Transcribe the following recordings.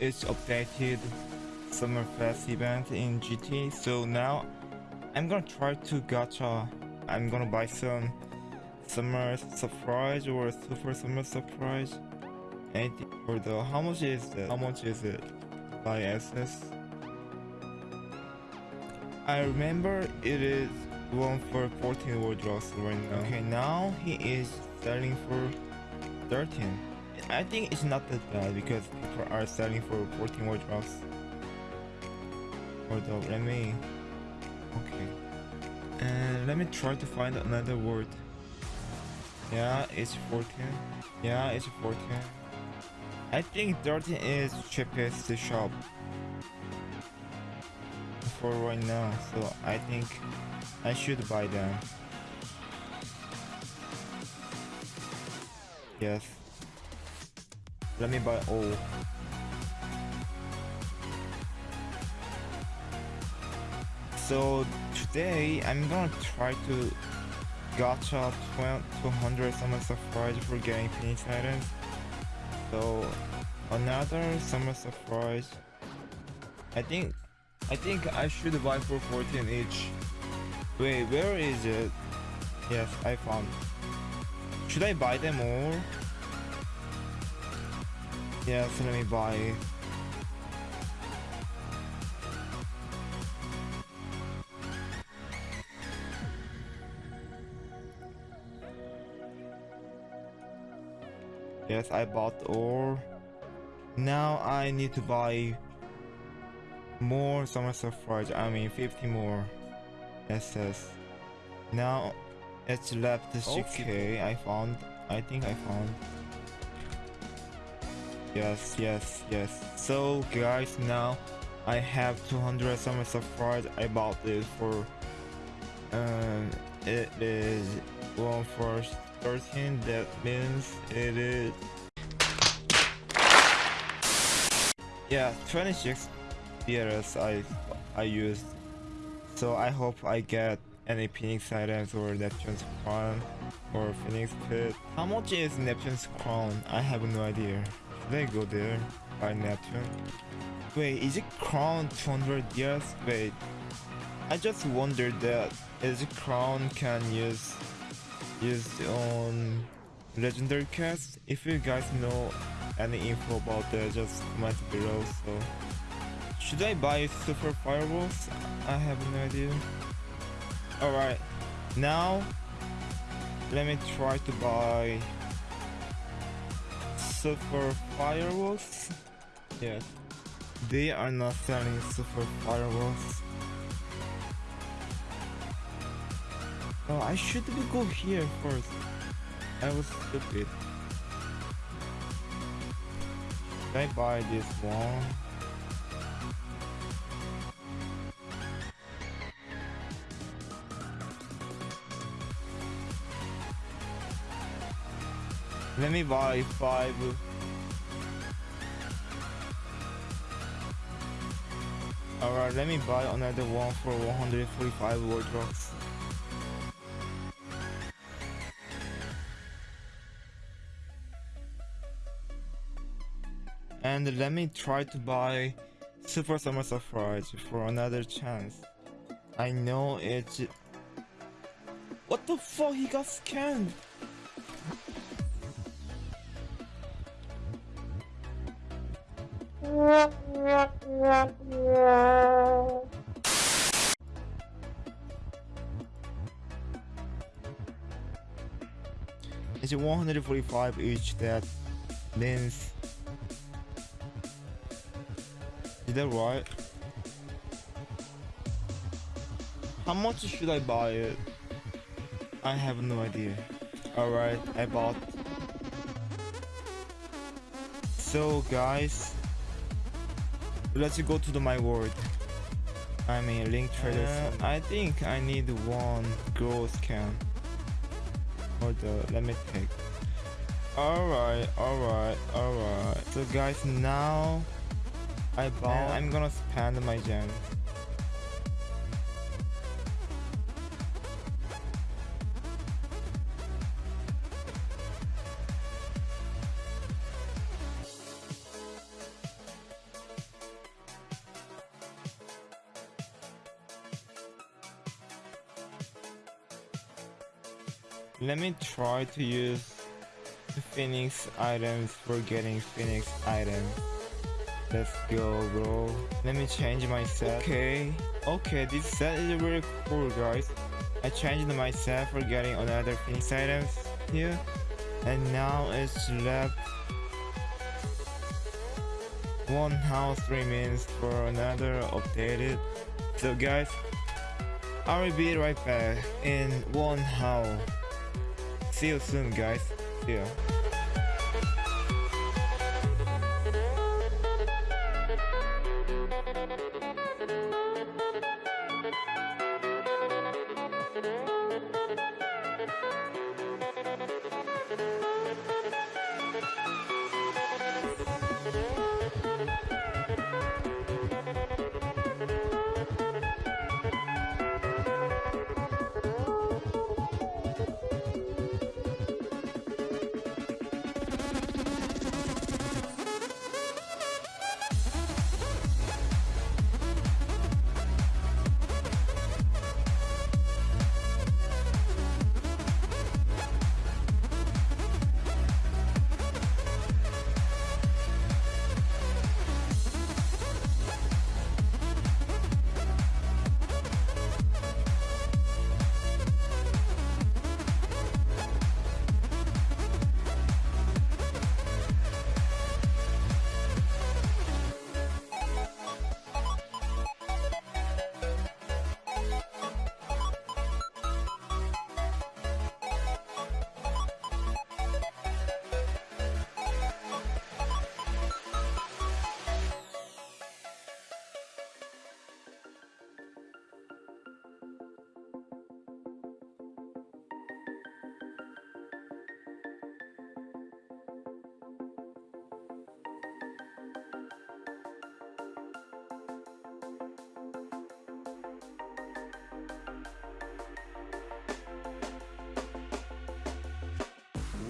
it's updated Summer Fest event in GT. So now I'm gonna try to gacha. I'm gonna buy some summer surprise or super summer surprise. Anything for the how much is it? How much is it? By SS. I remember it is one for 14 wardrobes right now. Okay, now he is selling for 13. I think it's not that bad because people are selling for 14 wardrobes. Hold up, let me... Okay. And let me try to find another word. Yeah, it's 14. Yeah, it's 14. I think 13 is cheapest shop for right now, so I think I should buy them. Yes. Let me buy all. So today I'm gonna try to gacha 200 summer surprise for getting Phoenix items. So another summer surprise. I think I think I should buy for 14 each. Wait, where is it? Yes, I found. Should I buy them all? Yes, let me buy. Yes, I bought ore. Now I need to buy more summer surprise. I mean 50 more SS. Now it's left 6k. I found. I think I found. Yes, yes, yes. So guys, now I have 200 summer surprise. I bought it for. Um, it is one for 13. That means it is. Yeah, 26 DRS I I used. So I hope I get any Phoenix items or Neptune's crown or Phoenix pit. How much is Neptune's crown? I have no idea. Should I go there? Buy Neptune? Wait, is it crown 200 years? Wait, I just wondered that is it crown can use used on legendary cast? If you guys know any info about that, just comment below. So, should I buy super fireballs? I have no idea. Alright, now let me try to buy super fireworks. Yes, they are not selling super fireworks. Oh, I should go here first. I was stupid. Should I buy this one? Let me buy five. Alright, let me buy another one for 145 wardrobes. And let me try to buy Super Summer Surprise for another chance. I know it's... What the fuck? He got scanned! It's 145 each that means Is that right? How much should I buy it? I have no idea. Alright, I bought. So guys, let's go to the my world. I mean link trader. Uh, I think I need one Growscan. Hold up, let me take. Alright, alright, alright. So guys, now I bought. I'm gonna spend my gem. Let me try to use the Phoenix items for getting Phoenix items. Let's go, bro. Let me change my set. Okay. Okay, this set is really cool, guys. I changed my set for getting another Phoenix items here. And now it's left one house remains for another updated. So guys, I will be right back in one house. See you soon guys. See ya.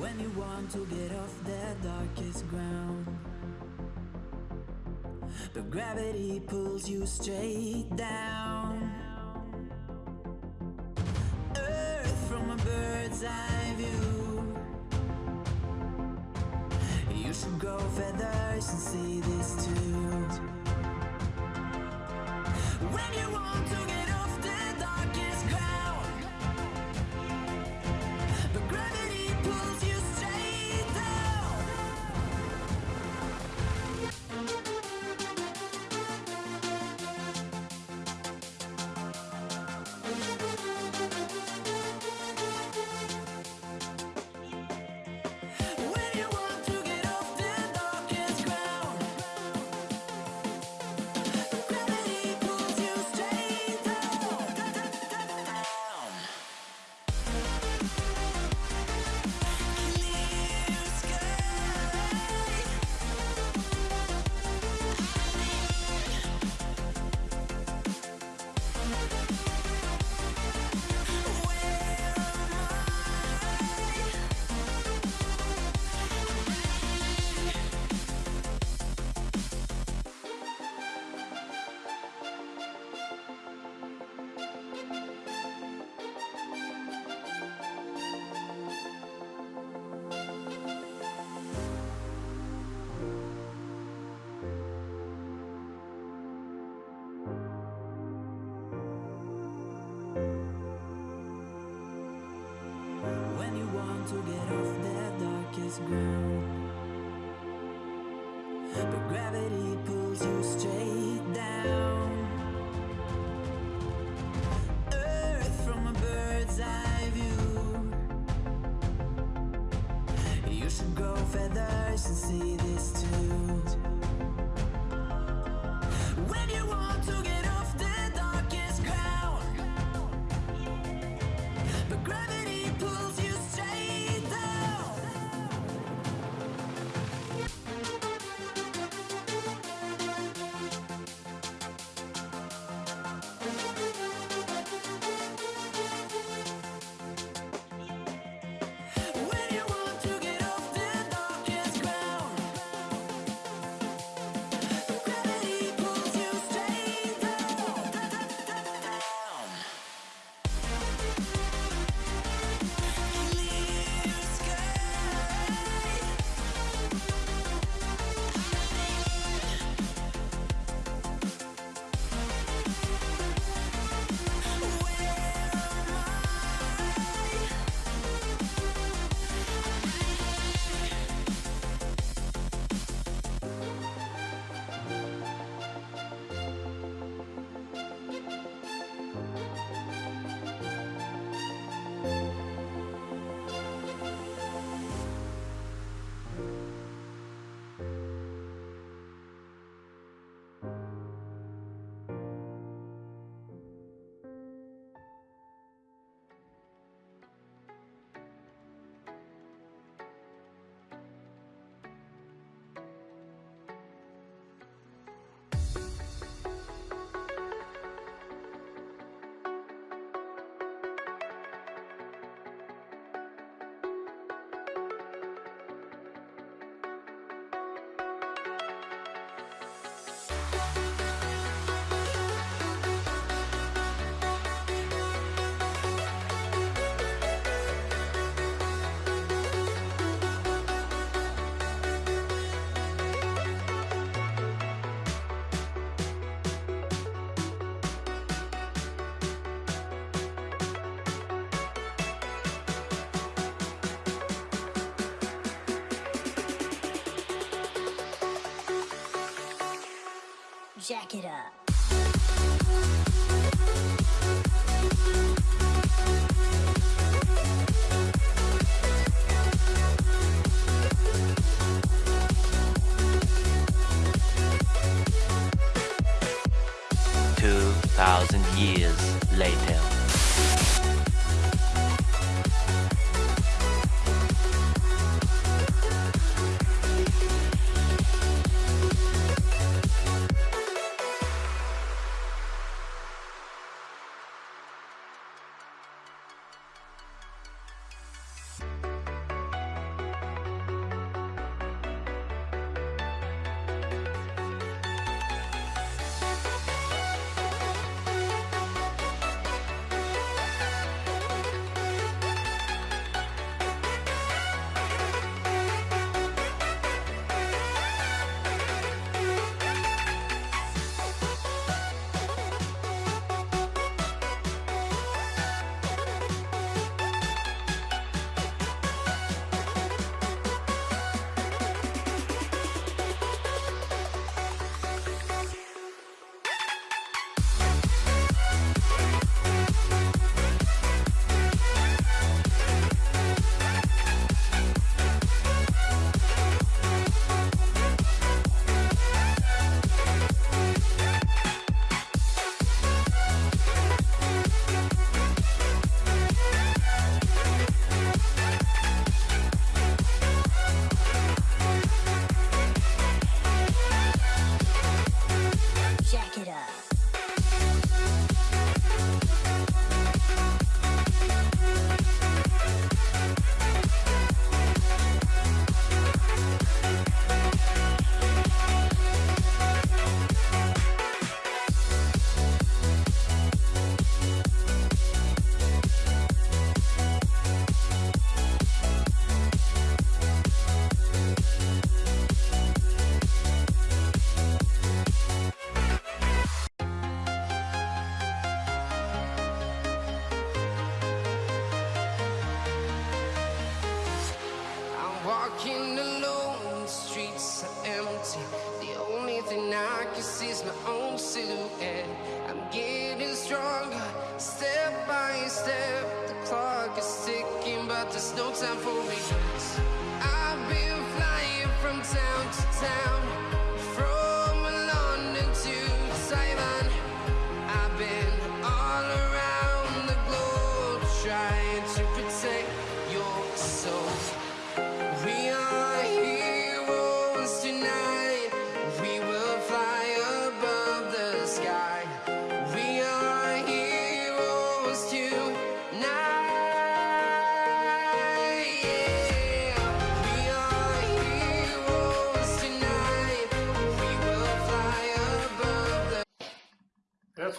When you want to get off the darkest ground But gravity pulls you straight down. Earth from a bird's eye view. You should grow feathers and see this too. When you want to get off But gravity pulls you straight down. Earth from a bird's eye view. You should grow feathers and see this too Jack it up. Two thousand years later.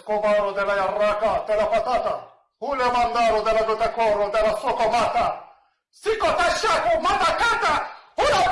Escobar de la Yarraca, de la Patata, Julio Mandaro de la Gotacorro, de la Socomata, Cicotachaco, Matacata, una